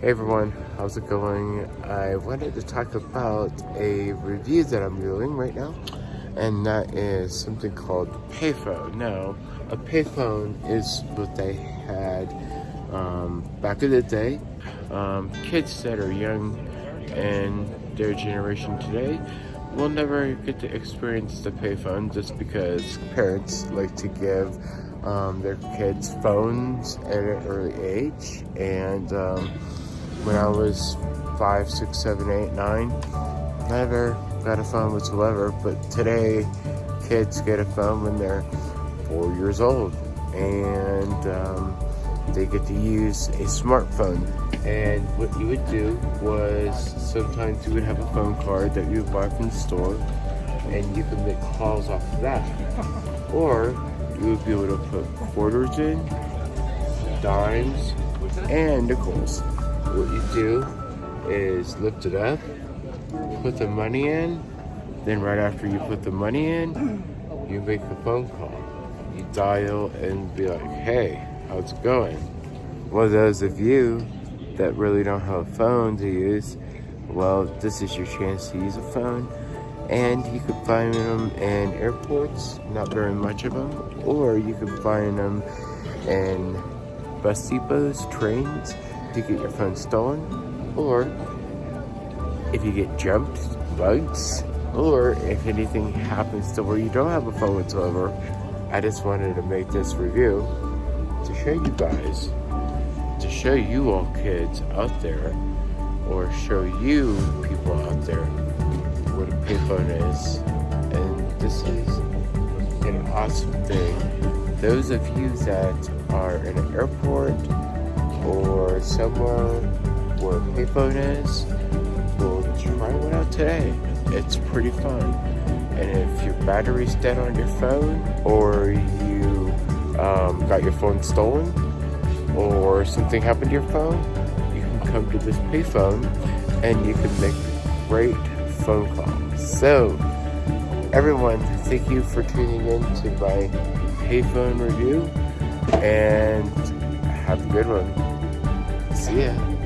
Hey everyone, how's it going? I wanted to talk about a review that I'm doing right now, and that is something called payphone. Now, a payphone is what they had um, back in the day. Um, kids that are young and their generation today will never get to experience the payphone just because parents like to give um, their kids phones at an early age and um, when I was five, six, seven, eight, nine. Never got a phone whatsoever, but today kids get a phone when they're four years old and um, they get to use a smartphone. And what you would do was sometimes you would have a phone card that you would buy from the store and you could make calls off of that. Or you would be able to put quarters in, dimes, and nickels what you do is lift it up, put the money in, then right after you put the money in, you make a phone call. You dial and be like, hey, how's it going? Well, those of you that really don't have a phone to use, well, this is your chance to use a phone. And you could find them in airports, not very much of them, or you could find them in bus depots, trains, to get your phone stolen, or if you get jumped, bugs, or if anything happens to where you don't have a phone whatsoever, I just wanted to make this review to show you guys, to show you all kids out there, or show you people out there what a payphone is. And this is an awesome thing. Those of you that are in an airport or somewhere where payphone is, well, try one out today. It's pretty fun. And if your battery's dead on your phone, or you um, got your phone stolen, or something happened to your phone, you can come to this payphone and you can make great phone calls. So, everyone, thank you for tuning in to my payphone review and have a good one. Ya.